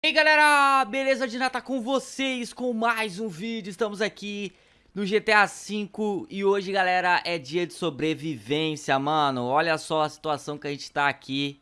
E aí galera, beleza? Dina tá com vocês com mais um vídeo, estamos aqui no GTA V e hoje galera é dia de sobrevivência, mano. Olha só a situação que a gente tá aqui.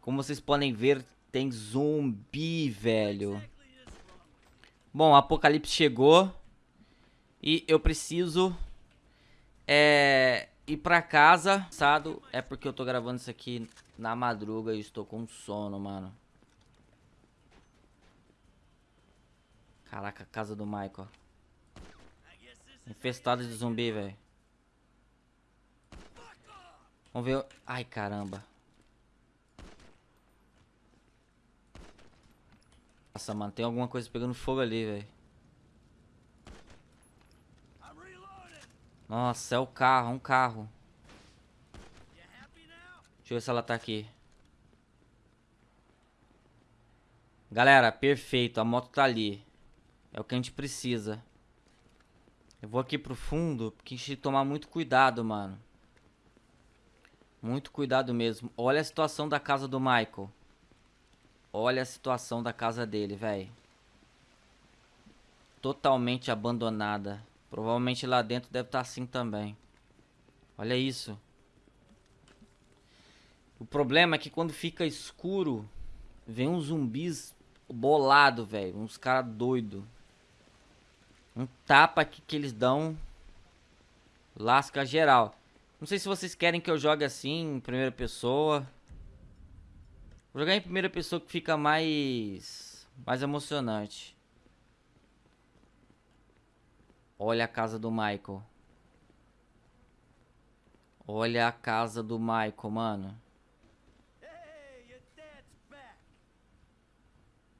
Como vocês podem ver, tem zumbi, velho. Bom, o apocalipse chegou E eu preciso é, ir pra casa. É porque eu tô gravando isso aqui na madruga e estou com sono, mano Caraca, a casa do Michael. Infestado de zumbi, velho. Vamos ver... Ai, caramba. Nossa, mano, tem alguma coisa pegando fogo ali, velho. Nossa, é o carro, um carro. Deixa eu ver se ela tá aqui. Galera, perfeito. A moto tá ali. É o que a gente precisa. Eu vou aqui pro fundo, porque a gente tem que tomar muito cuidado, mano. Muito cuidado mesmo. Olha a situação da casa do Michael. Olha a situação da casa dele, velho. Totalmente abandonada. Provavelmente lá dentro deve estar tá assim também. Olha isso. O problema é que quando fica escuro, vem uns zumbis bolado, velho. Uns caras doidos. Um tapa aqui que eles dão. Lasca geral. Não sei se vocês querem que eu jogue assim, em primeira pessoa. Vou jogar em primeira pessoa que fica mais... Mais emocionante. Olha a casa do Michael. Olha a casa do Michael, mano.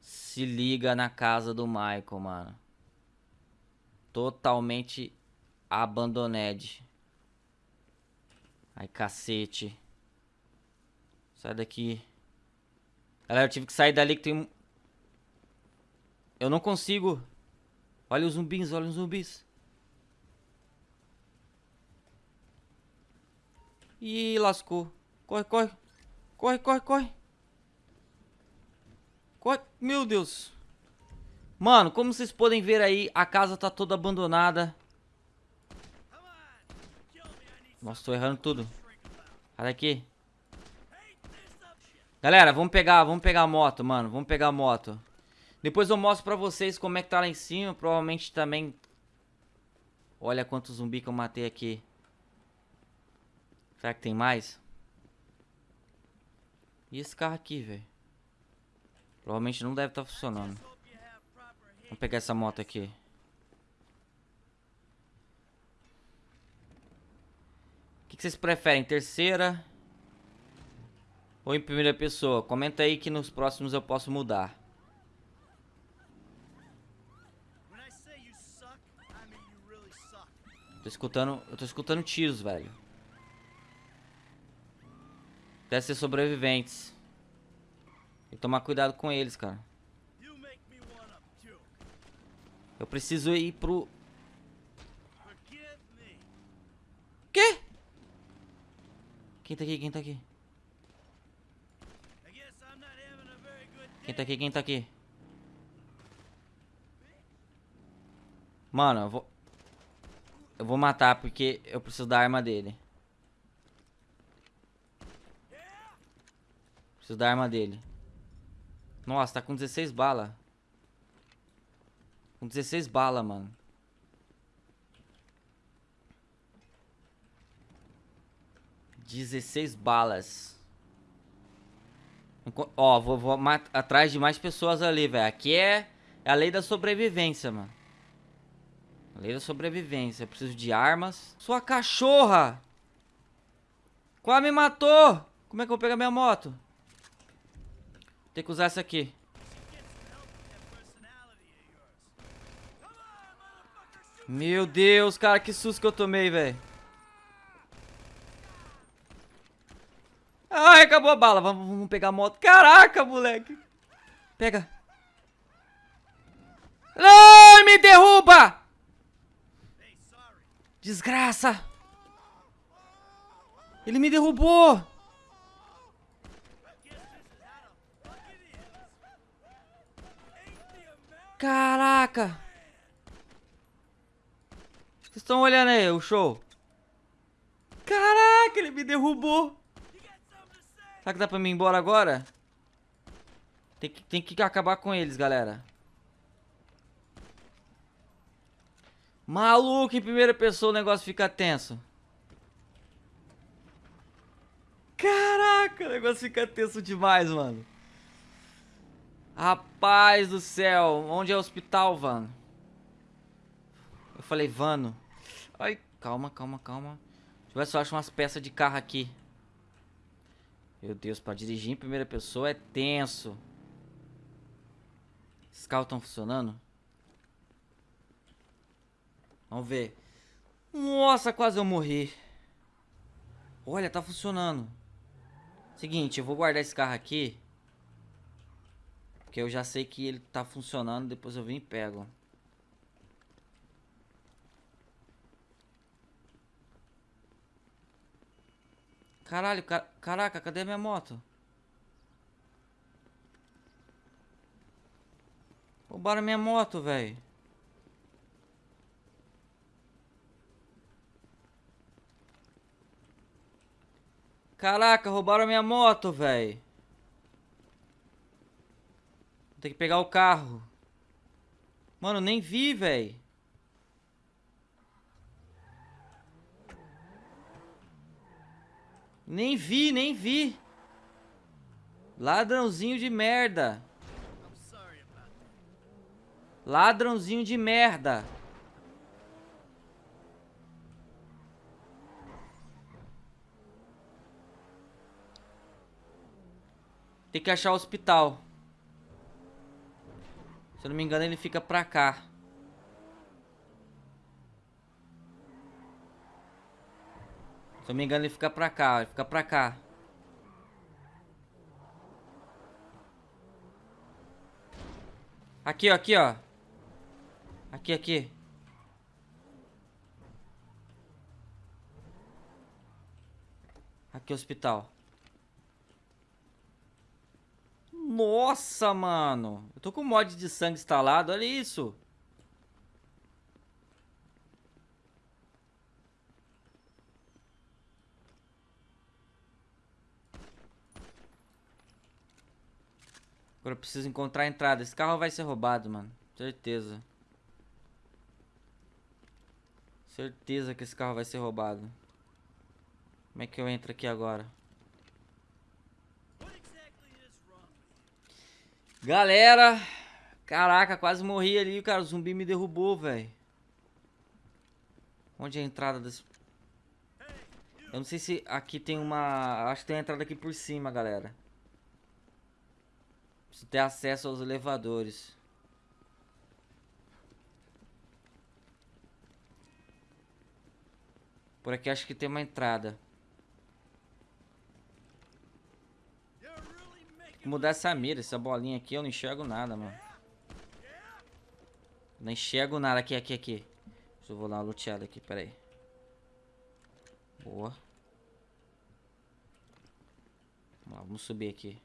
Se liga na casa do Michael, mano. Totalmente abandoned. Ai, cacete. Sai daqui. Galera, eu tive que sair dali que tem um... Eu não consigo. Olha os zumbis, olha os zumbis. Ih, lascou. Corre, corre. Corre, corre, corre. Corre. Meu Deus. Mano, como vocês podem ver aí, a casa tá toda abandonada. Nossa, tô errando tudo. Sai daqui. Galera, vamos pegar, vamos pegar a moto, mano. Vamos pegar a moto. Depois eu mostro pra vocês como é que tá lá em cima. Provavelmente também... Olha quanto zumbi que eu matei aqui. Será que tem mais? E esse carro aqui, velho? Provavelmente não deve estar tá funcionando. Vamos pegar essa moto aqui. O que, que vocês preferem? Terceira ou em primeira pessoa? Comenta aí que nos próximos eu posso mudar. Tô escutando, eu tô escutando tiros, velho. Deve ser sobreviventes. Tem que tomar cuidado com eles, cara. Eu preciso ir pro... Quê? Quem tá aqui? Quem tá aqui? Quem tá aqui? Quem tá aqui? Mano, eu vou... Eu vou matar porque eu preciso da arma dele. Preciso da arma dele. Nossa, tá com 16 balas. Com 16 balas, mano. Dezesseis balas. Ó, vou, vou atrás de mais pessoas ali, velho. Aqui é, é a lei da sobrevivência, mano. A lei da sobrevivência. Eu preciso de armas. Sua cachorra! Qual me matou? Como é que eu vou pegar minha moto? Tem que usar essa aqui. Meu Deus, cara, que susto que eu tomei, velho. Ai, acabou a bala. Vamos, vamos pegar a moto. Caraca, moleque. Pega. Ai, me derruba! Desgraça. Ele me derrubou. Caraca! Vocês estão olhando aí o show? Caraca, ele me derrubou! Será que dá pra mim ir embora agora? Tem que, tem que acabar com eles, galera. Maluco, em primeira pessoa o negócio fica tenso. Caraca, o negócio fica tenso demais, mano. Rapaz do céu, onde é o hospital, Vano? Eu falei, Vano. Ai, calma, calma, calma. Deixa eu ver se eu acho umas peças de carro aqui. Meu Deus, pra dirigir em primeira pessoa é tenso. Esses carros estão funcionando? Vamos ver. Nossa, quase eu morri. Olha, tá funcionando. Seguinte, eu vou guardar esse carro aqui. Porque eu já sei que ele tá funcionando. Depois eu venho e pego. Caralho, car caraca, cadê minha moto? Roubaram minha moto, velho. Caraca, roubaram minha moto, velho. Vou ter que pegar o carro. Mano, nem vi, velho. Nem vi, nem vi. Ladrãozinho de merda. Ladrãozinho de merda. Tem que achar o hospital. Se eu não me engano, ele fica pra cá. Se eu não me engano, ele fica pra cá. Ele fica pra cá. Aqui, ó, aqui, ó. Aqui, aqui. Aqui, hospital. Nossa, mano. Eu tô com mod de sangue instalado, olha isso. Agora eu preciso encontrar a entrada. Esse carro vai ser roubado, mano. Certeza. Certeza que esse carro vai ser roubado. Como é que eu entro aqui agora? Galera, caraca, quase morri ali, cara. O zumbi me derrubou, velho. Onde é a entrada desse... Eu não sei se aqui tem uma... Acho que tem a entrada aqui por cima, galera. Preciso ter acesso aos elevadores. Por aqui acho que tem uma entrada. mudar essa mira, essa bolinha aqui, eu não enxergo nada, mano. Não enxergo nada. Aqui, aqui, aqui. Deixa eu vou dar uma luteada aqui, peraí. Boa. Vamos lá, vamos subir aqui.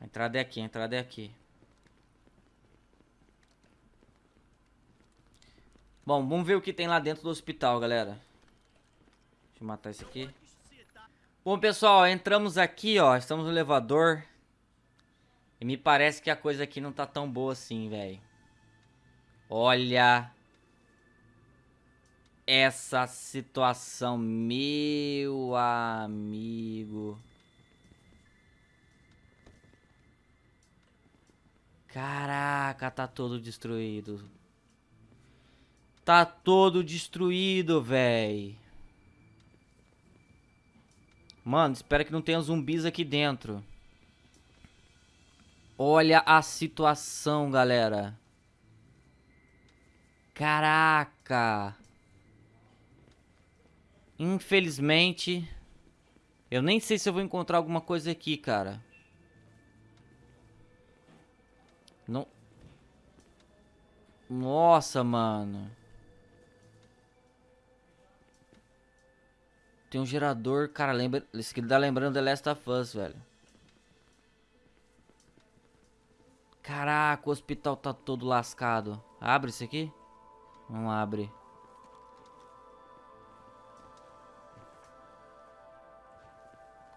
A entrada é aqui, a entrada é aqui. Bom, vamos ver o que tem lá dentro do hospital, galera. Deixa eu matar esse aqui. Bom, pessoal, entramos aqui, ó. Estamos no elevador. E me parece que a coisa aqui não tá tão boa assim, velho. Olha... Essa situação, meu amigo. Caraca, tá todo destruído. Tá todo destruído, velho. Mano, espero que não tenha zumbis aqui dentro. Olha a situação, galera. Caraca. Infelizmente, eu nem sei se eu vou encontrar alguma coisa aqui, cara. Não... Nossa, mano. Tem um gerador, cara, lembra... Isso aqui dá lembrando The Last of Us, velho. Caraca, o hospital tá todo lascado. Abre isso aqui? Não abre.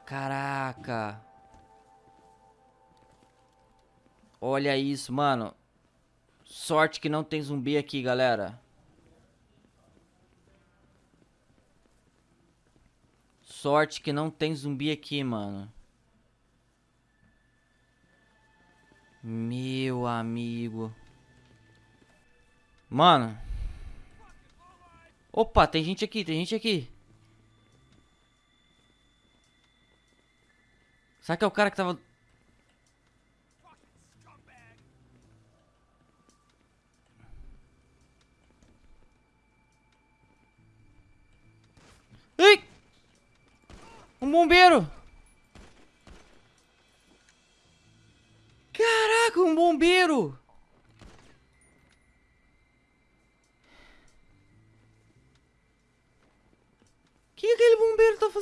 Caraca. Olha isso, mano. Sorte que não tem zumbi aqui, galera. Sorte que não tem zumbi aqui, mano. Meu amigo. Mano. Opa, tem gente aqui, tem gente aqui. Será que é o cara que tava...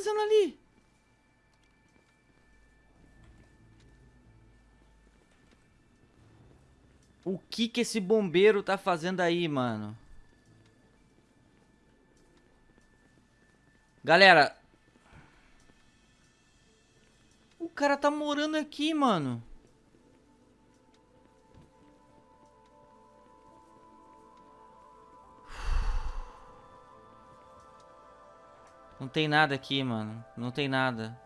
fazendo ali? O que que esse bombeiro tá fazendo aí, mano? Galera. O cara tá morando aqui, mano. Não tem nada aqui, mano. Não tem nada.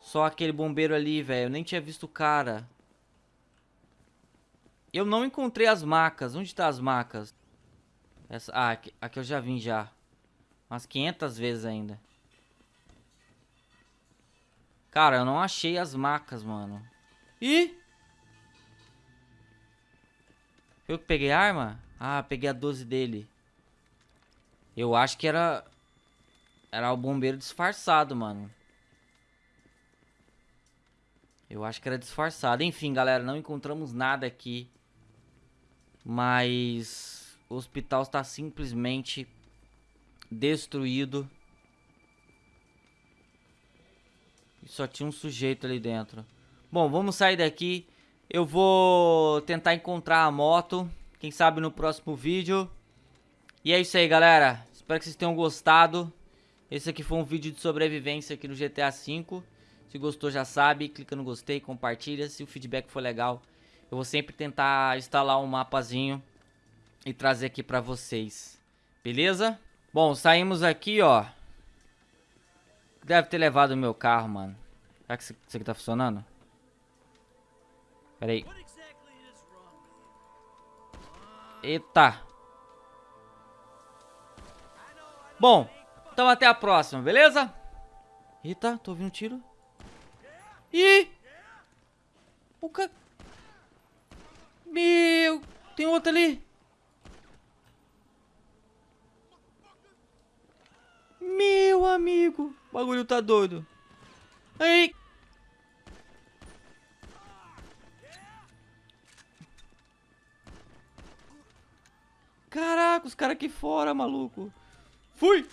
Só aquele bombeiro ali, velho. Eu nem tinha visto o cara. Eu não encontrei as macas. Onde tá as macas? Essa... Ah, aqui, aqui eu já vim já. Umas 500 vezes ainda. Cara, eu não achei as macas, mano. Ih! Eu que peguei a arma? Ah, peguei a 12 dele. Eu acho que era... Era o bombeiro disfarçado, mano. Eu acho que era disfarçado. Enfim, galera, não encontramos nada aqui. Mas... O hospital está simplesmente destruído. E só tinha um sujeito ali dentro. Bom, vamos sair daqui. Eu vou tentar encontrar a moto. Quem sabe no próximo vídeo. E é isso aí, galera. Espero que vocês tenham gostado. Esse aqui foi um vídeo de sobrevivência aqui no GTA V. Se gostou já sabe, clica no gostei, compartilha. Se o feedback for legal, eu vou sempre tentar instalar um mapazinho e trazer aqui pra vocês. Beleza? Bom, saímos aqui, ó. Deve ter levado o meu carro, mano. Será que isso aqui tá funcionando? Pera aí. Eita. Bom, então até a próxima, beleza? Eita, tô ouvindo um tiro. Ih! O cara... Meu... Tem outro ali. Meu amigo. O bagulho tá doido. Aí. Caraca, os caras aqui fora, maluco. Fui.